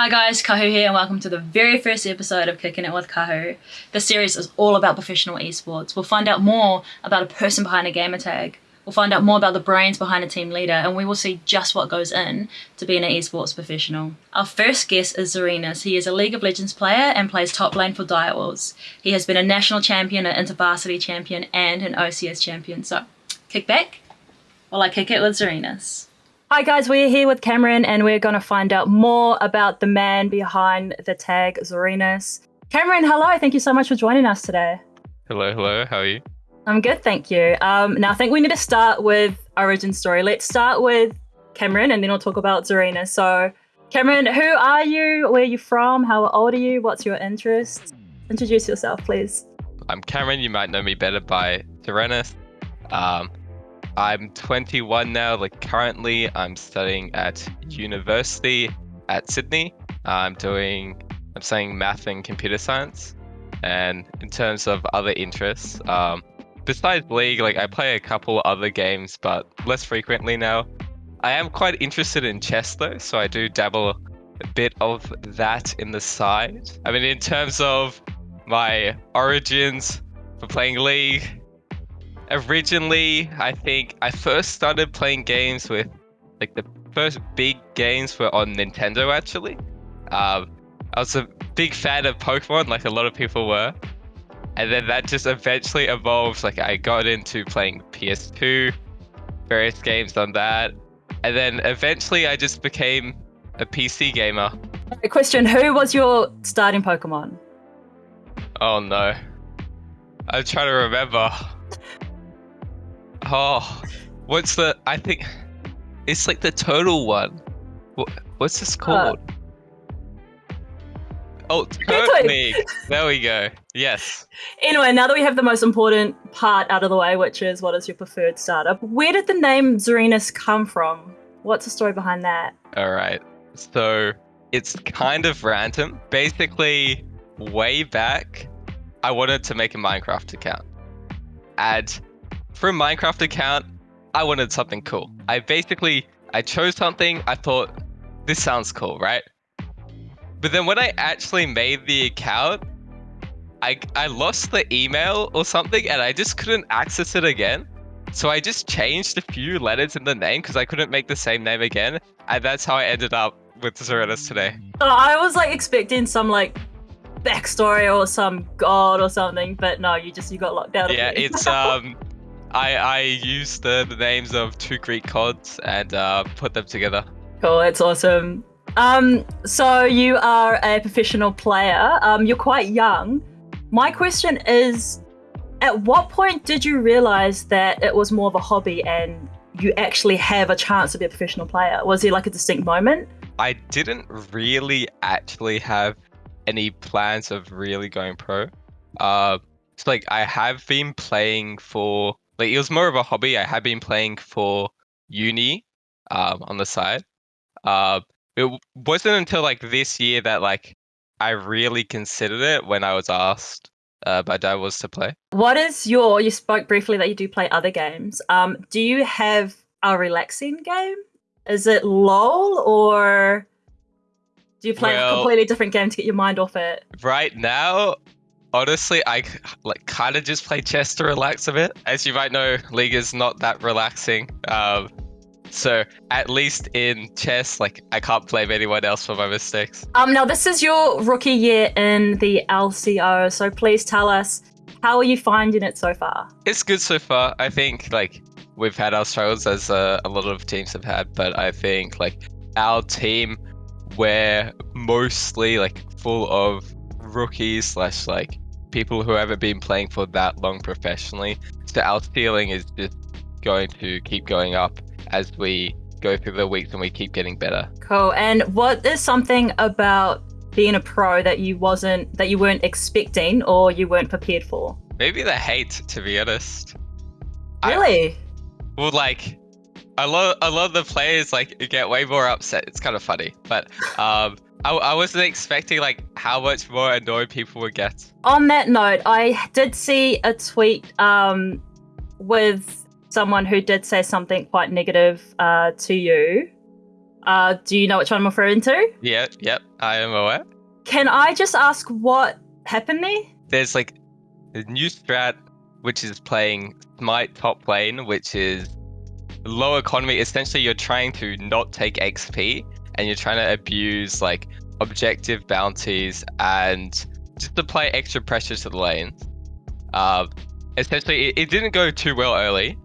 Hi guys, Kahu here, and welcome to the very first episode of Kicking It with Kahu. This series is all about professional esports. We'll find out more about a person behind a gamer tag. We'll find out more about the brains behind a team leader, and we will see just what goes in to being an esports professional. Our first guest is Zarinas. He is a League of Legends player and plays top lane for Direwolves. He has been a national champion, an intervarsity champion, and an OCS champion. So, kick back while I kick it with Zarinas. Hi guys, we're here with Cameron and we're going to find out more about the man behind the tag Zarinas. Cameron, hello. Thank you so much for joining us today. Hello, hello. How are you? I'm good, thank you. Um, now, I think we need to start with origin story. Let's start with Cameron and then we'll talk about Zarinas. So, Cameron, who are you? Where are you from? How old are you? What's your interest? Introduce yourself, please. I'm Cameron. You might know me better by Zarinas. Um, I'm 21 now. Like currently, I'm studying at university at Sydney. I'm doing, I'm studying math and computer science. And in terms of other interests, um, besides League, like I play a couple other games, but less frequently now. I am quite interested in chess though, so I do dabble a bit of that in the side. I mean, in terms of my origins for playing League, originally, I think I first started playing games with like the first big games were on Nintendo actually. Um, I was a big fan of Pokemon, like a lot of people were. And then that just eventually evolved. Like I got into playing PS2, various games on that. And then eventually I just became a PC gamer. question Who was your starting Pokemon? Oh no. I'm trying to remember. Oh, what's the? I think it's like the total one. What, what's this uh, called? Uh, oh, Turtwig. there we go. Yes. Anyway, now that we have the most important part out of the way, which is what is your preferred startup, where did the name Zarinas come from? What's the story behind that? All right. So it's kind of random. Basically, way back, I wanted to make a Minecraft account. And for a Minecraft account, I wanted something cool. I basically, I chose something, I thought, this sounds cool, right? But then when I actually made the account, I, I lost the email or something and I just couldn't access it again. So I just changed a few letters in the name because I couldn't make the same name again. And that's how I ended up with Zarinas today. I was like expecting some like backstory or some god or something, but no, you just you got locked out. Yeah, it's um I I used the, the names of two Greek gods and uh, put them together. Cool, that's awesome. Um, so you are a professional player. Um, you're quite young. My question is, at what point did you realize that it was more of a hobby and you actually have a chance to be a professional player? Was there like a distinct moment? I didn't really actually have any plans of really going pro. Uh, it's like I have been playing for like it was more of a hobby. I had been playing for uni um, on the side. Uh, it wasn't until like this year that like I really considered it when I was asked uh, by dad was to play. What is your? You spoke briefly that you do play other games. Um, do you have a relaxing game? Is it LOL or do you play well, a completely different game to get your mind off it? Right now, honestly, I like kind of just play chess to relax a bit. As you might know, League is not that relaxing. Um, so at least in chess, like I can't blame anyone else for my mistakes. Um, now this is your rookie year in the LCO, so please tell us how are you finding it so far? It's good so far. I think like we've had our struggles as uh, a lot of teams have had, but I think like our team, we're mostly like full of rookies slash like people who haven't been playing for that long professionally. So our ceiling is just going to keep going up as we go through the weeks and we keep getting better. Cool. And what is something about being a pro that you wasn't that you weren't expecting or you weren't prepared for? Maybe the hate, to be honest. Really? I, well, like a lot, a lot of the players like get way more upset. It's kind of funny, but um, I, I wasn't expecting like how much more annoyed people would get. On that note, I did see a tweet um, with someone who did say something quite negative uh, to you. Uh, do you know which one I'm referring to? Yeah, yep, I am aware. Can I just ask what happened there? There's like a new strat which is playing Smite top lane, which is low economy. Essentially, you're trying to not take XP and you're trying to abuse like objective bounties and just apply extra pressure to the lanes. Uh, essentially, it, it didn't go too well early,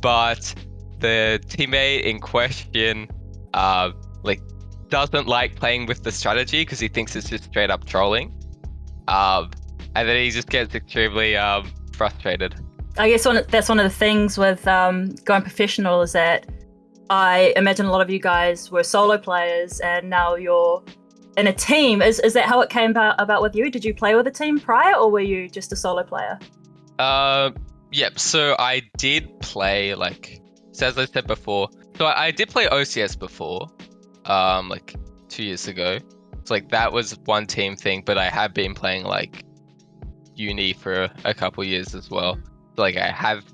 but the teammate in question, uh, like, doesn't like playing with the strategy because he thinks it's just straight up trolling. Um, and then he just gets extremely um, frustrated. I guess one, that's one of the things with um, going professional is that I imagine a lot of you guys were solo players and now you're in a team. Is, is that how it came about, about with you? Did you play with a team prior or were you just a solo player? Uh, yep. So I did play like, so as I said before, so I, I did play OCS before, um, like two years ago. So like that was one team thing, but I have been playing like uni for a, a couple years as well. So, like I have,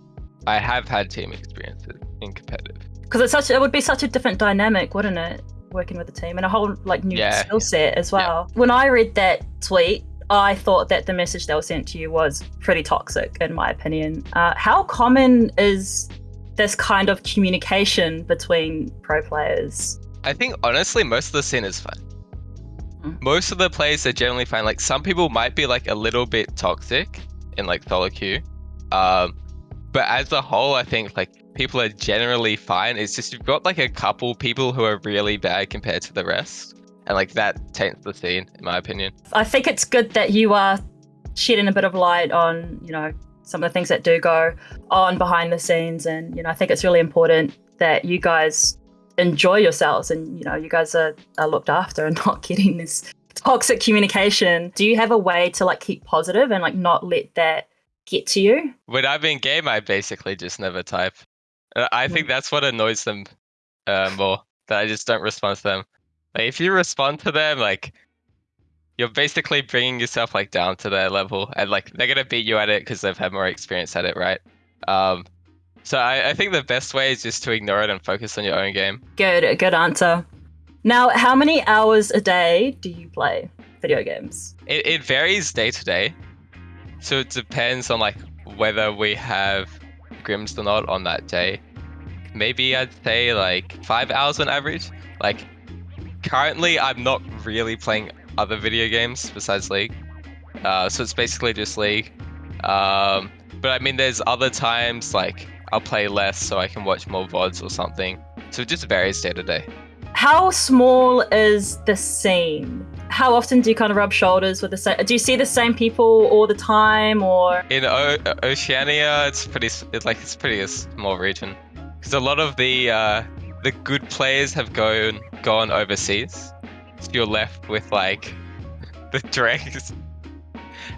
I have had team experiences in competitive. Because it's such, it would be such a different dynamic, wouldn't it? Working with a team and a whole like new Yeah. skill set as well. When I read that tweet, I thought that the message that was sent to you was pretty toxic, in my opinion. Uh, how common is this kind of communication between pro players? I think honestly, most of the scene is fine. Mm. Most of the players are generally fine. Like some people might be like a little bit toxic in like solo queue, um, but as a whole, I think like people are generally fine. It's just you've got like a couple people who are really bad compared to the rest, and like that taints the scene, in my opinion. I think it's good that you are shedding a bit of light on, you know, some of the things that do go on behind the scenes. And, you know, I think it's really important that you guys enjoy yourselves and, you know, you guys are, are looked after and not getting this toxic communication. Do you have a way to like keep positive and like not let that get to you? When I'm in game, I basically just never type. Uh, I think that's what annoys them uh, more. That I just don't respond to them. Like if you respond to them, like you're basically bringing yourself like down to their level, and like they're gonna beat you at it because they've had more experience at it, right? Um, so I, I think the best way is just to ignore it and focus on your own game. Good, good answer. Now, how many hours a day do you play video games? It, it varies day to day, so it depends on like whether we have or not on that day. Maybe I'd say like five hours on average. Like currently, I'm not really playing other video games besides League, uh, so it's basically just League. Um, but I mean, there's other times like I'll play less so I can watch more vods or something. So it just varies day to day. How small is the scene? How often do you kind of rub shoulders with the same? Do you see the same people all the time, or In o- Oceania, it's pretty it's like it's pretty a small region because a lot of the uh, the good players have gone gone overseas. So you're left with like the dregs,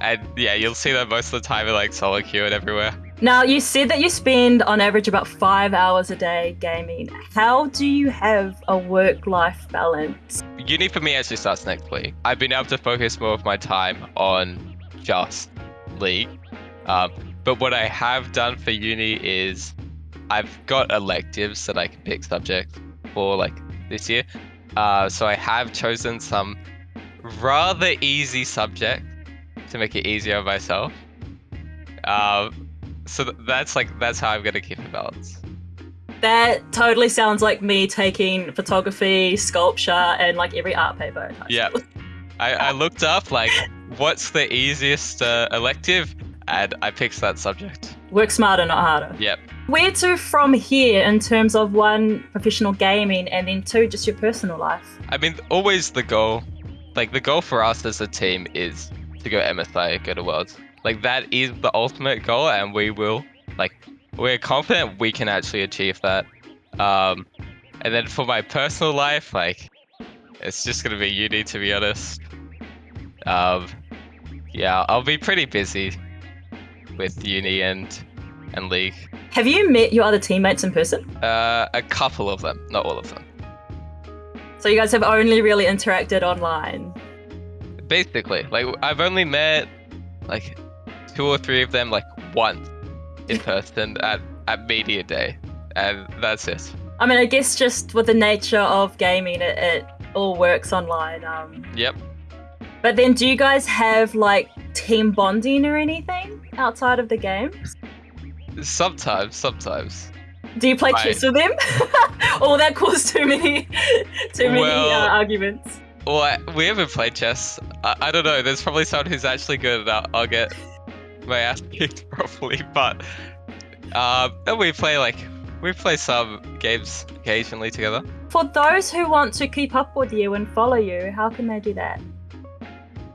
and yeah, you'll see them most of the time in like solo queue and everywhere. Now you said that you spend on average about five hours a day gaming. How do you have a work-life balance? Uni for me actually starts next week. I've been able to focus more of my time on just League. Um, but what I have done for uni is I've got electives that I can pick subjects for like this year. Uh, so I have chosen some rather easy subjects to make it easier on myself. Um, so that's like that's how I'm gonna keep a balance. That totally sounds like me taking photography, sculpture, and like every art paper. Yeah. I, I looked up like what's the easiest uh, elective, and I picked that subject. Work smarter, not harder. Yep. Where to from here in terms of one professional gaming and then two just your personal life? I mean, always the goal, like the goal for us as a team is to go MSI, go to Worlds. Like that is the ultimate goal, and we will. Like we're confident we can actually achieve that. Um, and then for my personal life, like it's just gonna be uni to be honest. Um, yeah, I'll be pretty busy with uni and and league. Have you met your other teammates in person? Uh, a couple of them, not all of them. So you guys have only really interacted online. Basically, like I've only met like two or three of them like once in person at at media day, and that's it. I mean, I guess just with the nature of gaming, it, it all works online. Um, Yep. but then, do you guys have like team bonding or anything outside of the games? Sometimes, sometimes. Do you play Right. chess with them? oh, that caused too many, too many Well- uh, arguments. Well, I, we haven't played chess. I, I don't know. There's probably someone who's actually good at I'll, I'll get my ass kicked probably. But uh, we play like we play some games occasionally together. For those who want to keep up with you and follow you, how can they do that?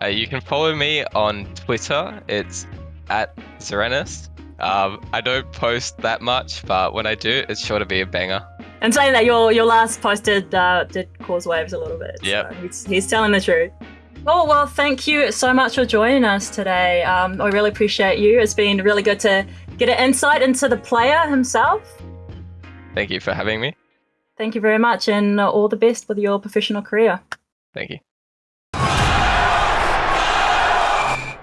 Uh, you can follow me on Twitter. It's at Serenus. Um, I don't post that much, but when I do, it's sure to be a banger. And saying that your your last post did uh, did cause waves a little bit. Yeah, So he's, he's telling the truth. Oh well, thank you so much for joining us today. Um, I really appreciate you. It's been really good to get an insight into the player himself. Thank you for having me. Thank you very much, and all the best with your professional career. Thank you.